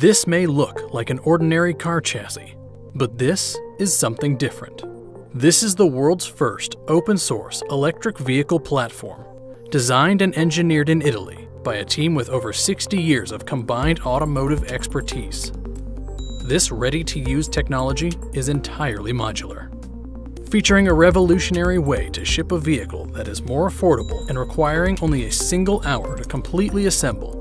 This may look like an ordinary car chassis, but this is something different. This is the world's first open source electric vehicle platform, designed and engineered in Italy by a team with over 60 years of combined automotive expertise. This ready to use technology is entirely modular, featuring a revolutionary way to ship a vehicle that is more affordable and requiring only a single hour to completely assemble.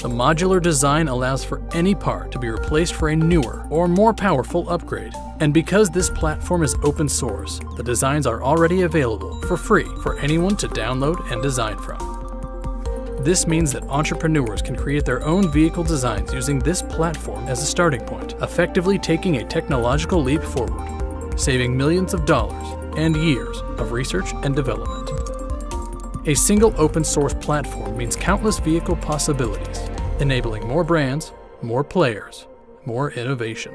The modular design allows for any part to be replaced for a newer or more powerful upgrade. And because this platform is open source, the designs are already available for free for anyone to download and design from. This means that entrepreneurs can create their own vehicle designs using this platform as a starting point, effectively taking a technological leap forward, saving millions of dollars and years of research and development. A single open source platform means countless vehicle possibilities, enabling more brands, more players, more innovation.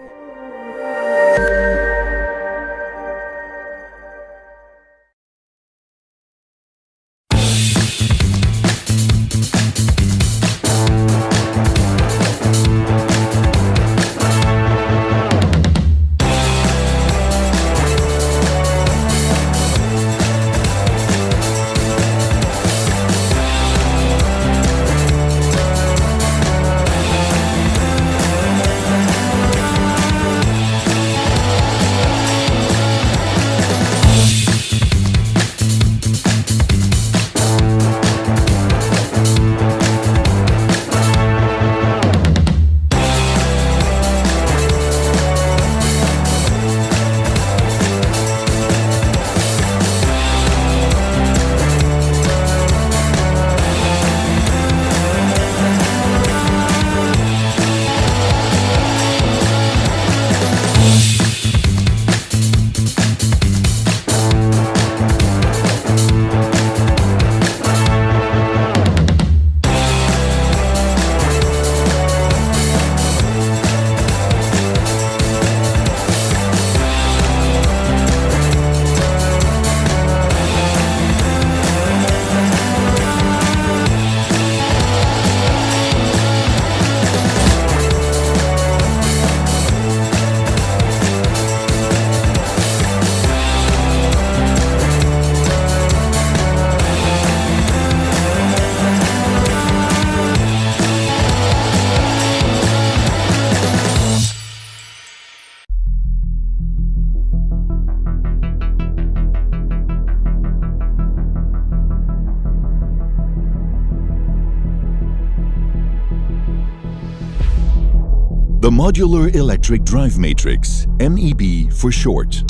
Modular Electric Drive Matrix, MEB for short.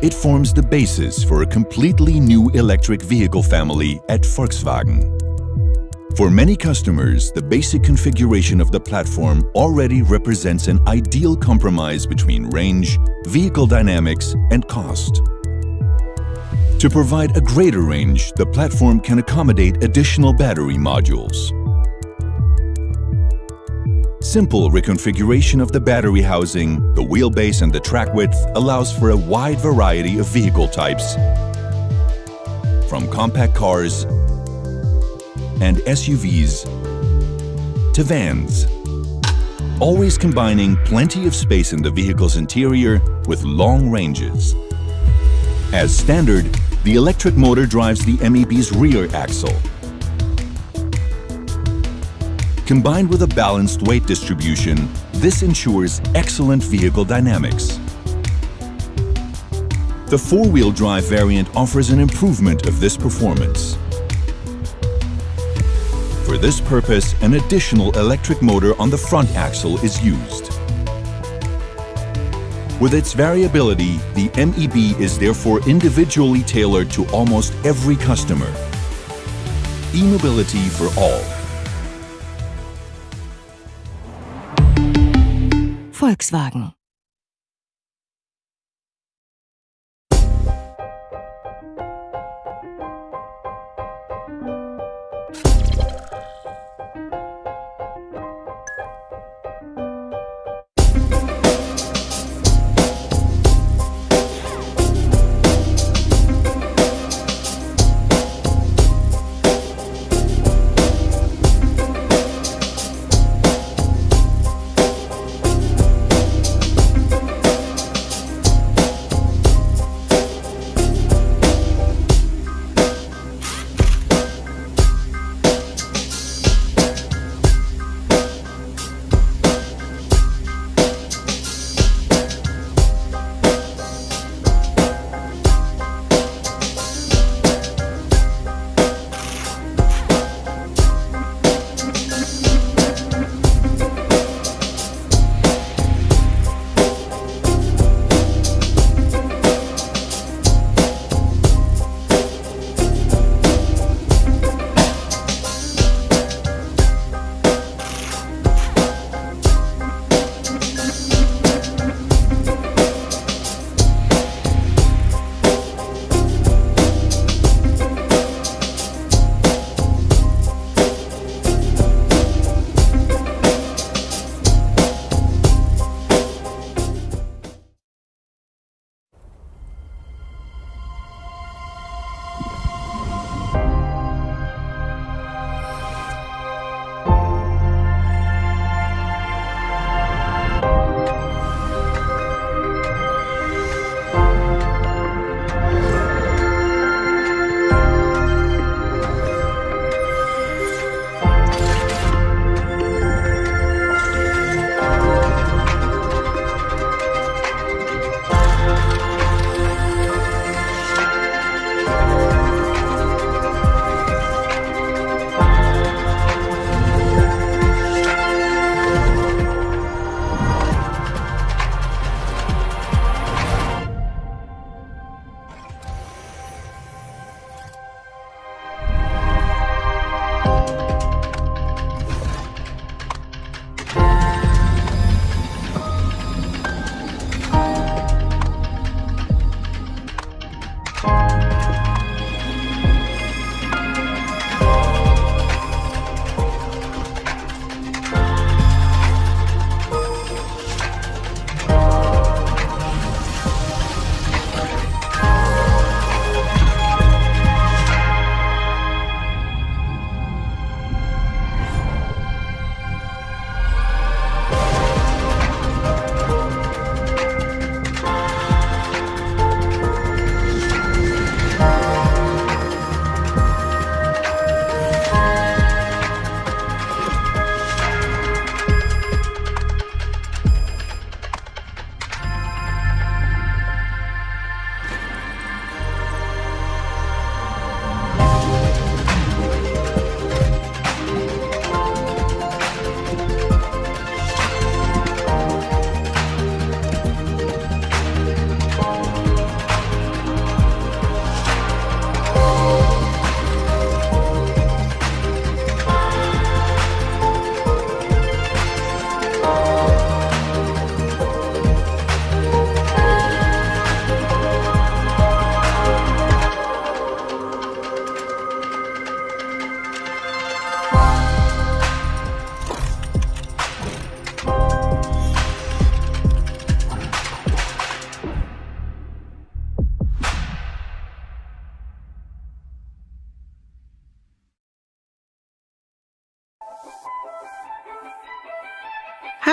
It forms the basis for a completely new electric vehicle family at Volkswagen. For many customers, the basic configuration of the platform already represents an ideal compromise between range, vehicle dynamics and cost. To provide a greater range, the platform can accommodate additional battery modules. Simple reconfiguration of the battery housing, the wheelbase and the track width allows for a wide variety of vehicle types, from compact cars and SUVs to vans, always combining plenty of space in the vehicle's interior with long ranges. As standard, the electric motor drives the MEB's rear axle, Combined with a balanced weight distribution, this ensures excellent vehicle dynamics. The four-wheel drive variant offers an improvement of this performance. For this purpose, an additional electric motor on the front axle is used. With its variability, the MEB is therefore individually tailored to almost every customer. E-mobility for all. Volkswagen.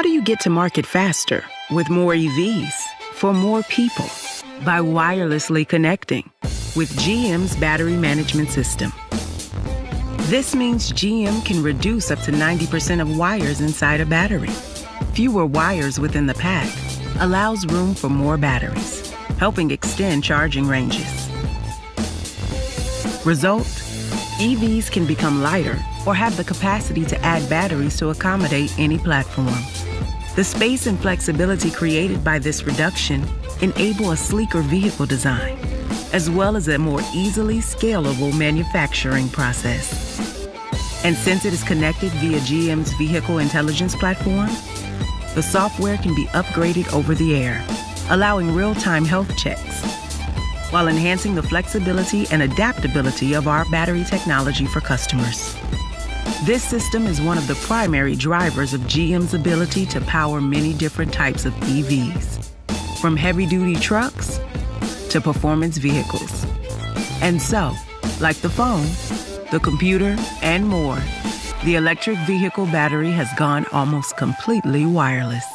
Do you get to market faster with more EVs for more people? By wirelessly connecting with GM's battery management system. This means GM can reduce up to 90% of wires inside a battery. Fewer wires within the pack allows room for more batteries, helping extend charging ranges. Result EVs can become lighter or have the capacity to add batteries to accommodate any platform. The space and flexibility created by this reduction enable a sleeker vehicle design, as well as a more easily scalable manufacturing process. And since it is connected via GM's Vehicle Intelligence Platform, the software can be upgraded over the air, allowing real time health checks, while enhancing the flexibility and adaptability of our battery technology for customers. This system is one of the primary drivers of GM's ability to power many different types of EVs, from heavy duty trucks to performance vehicles. And so, like the phone, the computer, and more, the electric vehicle battery has gone almost completely wireless.